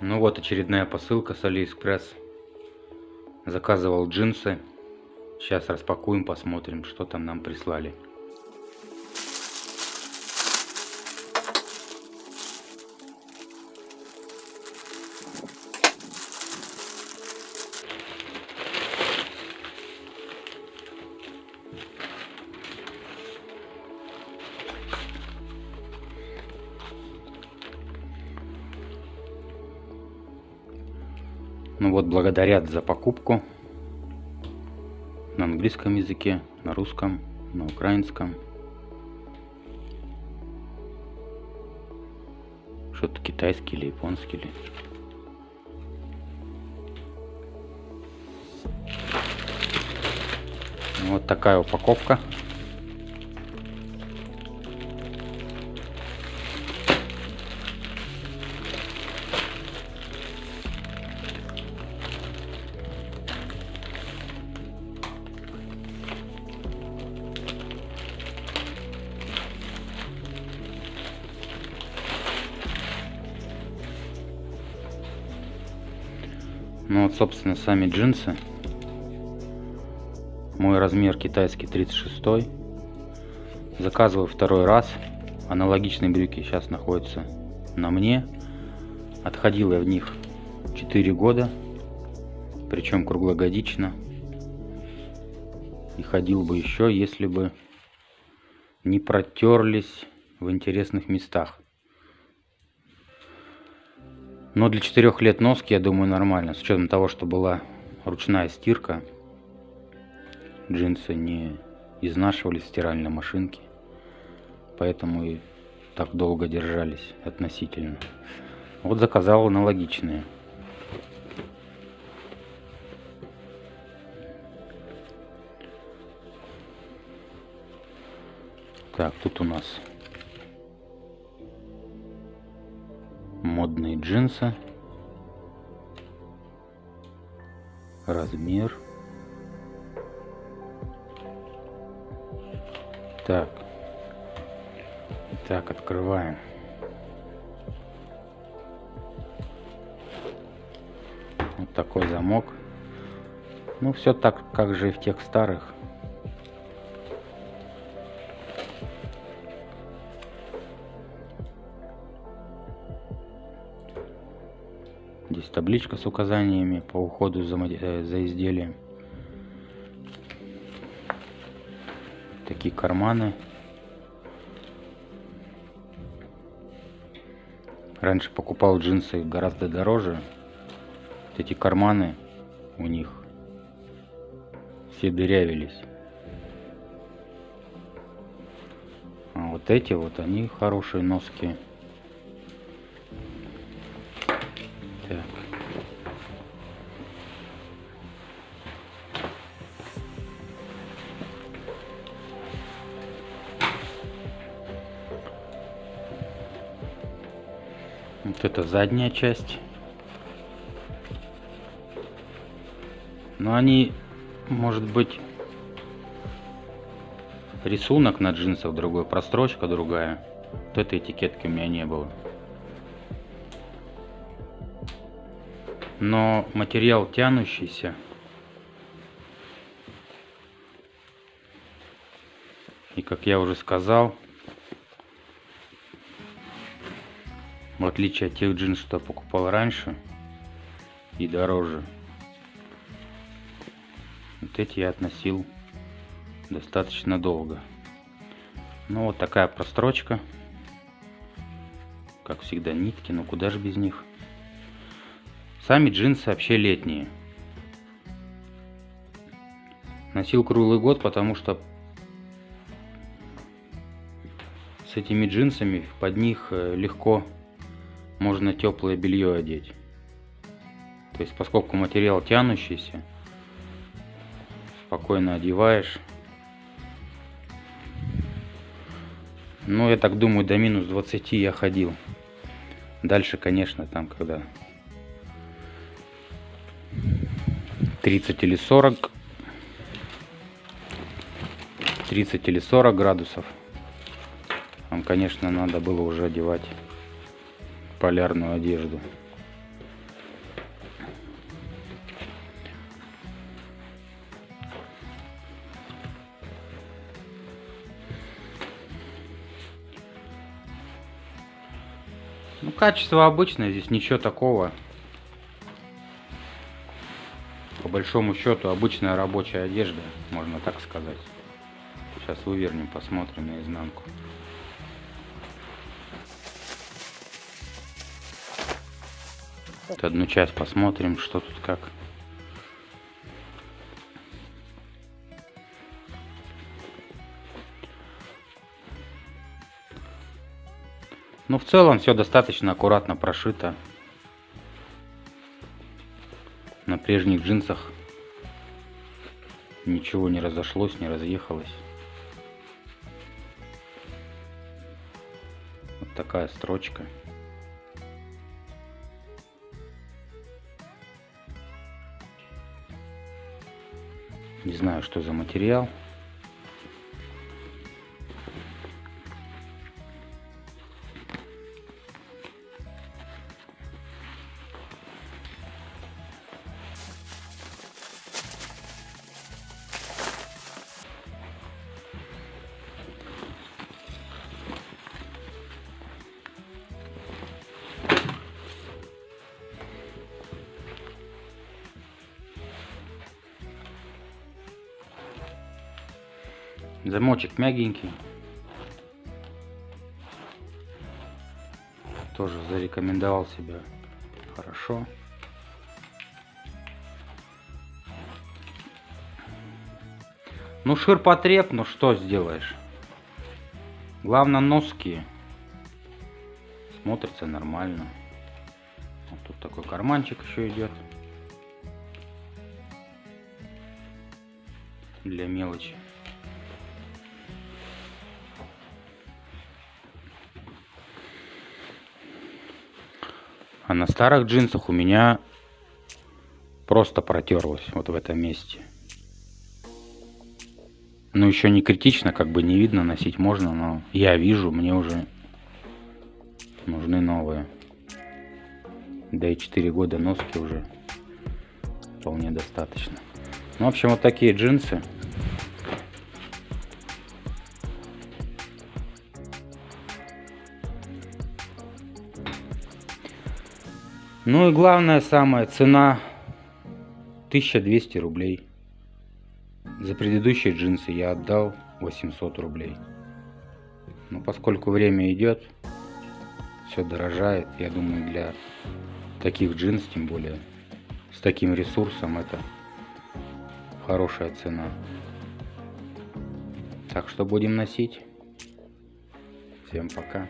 Ну вот очередная посылка с Алиэкспресс. Заказывал джинсы. Сейчас распакуем, посмотрим, что там нам прислали. Ну вот, благодарят за покупку на английском языке, на русском, на украинском. Что-то китайский или японский или... Вот такая упаковка. Ну вот, собственно, сами джинсы. Мой размер китайский 36. Заказываю второй раз. Аналогичные брюки сейчас находятся на мне. Отходил я в них 4 года. Причем круглогодично. И ходил бы еще, если бы не протерлись в интересных местах. Но для четырех лет носки, я думаю, нормально. С учетом того, что была ручная стирка. Джинсы не изнашивались в стиральной машинке. Поэтому и так долго держались относительно. Вот заказал аналогичные. Так, тут у нас модные джинсы. Размер. Так. Так, открываем. Вот такой замок. Ну, все так, как же и в тех старых. Здесь табличка с указаниями по уходу за, э, за изделием. Такие карманы. Раньше покупал джинсы гораздо дороже. Вот эти карманы у них все дырявились. А вот эти вот, они хорошие носки. Вот это задняя часть. Но они, может быть, рисунок на джинсах другой, прострочка другая. Вот этой этикетки у меня не было. но материал тянущийся и как я уже сказал отличие от тех джинсов что я покупал раньше и дороже. Вот эти я относил достаточно долго. Ну вот такая прострочка. Как всегда нитки но куда же без них? Сами джинсы вообще летние. Носил круглый год, потому что с этими джинсами под них э, легко можно теплое белье одеть. То есть, поскольку материал тянущийся, спокойно одеваешь. Ну, я так думаю, до минус 20 я ходил. Дальше, конечно, там, когда 30 или 40 30 или 40 градусов вам конечно надо было уже одевать полярную одежду. Ну, качество обычное, здесь ничего такого. По большому счету, обычная рабочая одежда, можно так сказать. Сейчас вывернем, посмотрим на изнанку. Вот одну часть посмотрим, что тут как. Ну, в целом все достаточно аккуратно прошито. На прежних джинсах ничего не разошлось, не разъехалось. Вот такая строчка. Не знаю, что за материал. Замочек мягенький. Тоже зарекомендовал себя хорошо. Ну, ширпотреб, ну что сделаешь? Главное, носки смотрится нормально. Вот тут такой карманчик еще идет. Для мелочи. А на старых джинсах у меня просто протерлось вот в этом месте. Ну, еще не критично, как бы не видно, носить можно, но я вижу, мне уже нужны новые. Да и 4 года носки уже вполне достаточно. Ну, в общем, вот такие джинсы. Ну и главное самая цена 1200 рублей. За предыдущие джинсы я отдал 800 рублей. Но поскольку время идет, все дорожает, я думаю для таких джинс, тем более с таким ресурсом, это хорошая цена. Так что будем носить. Всем пока.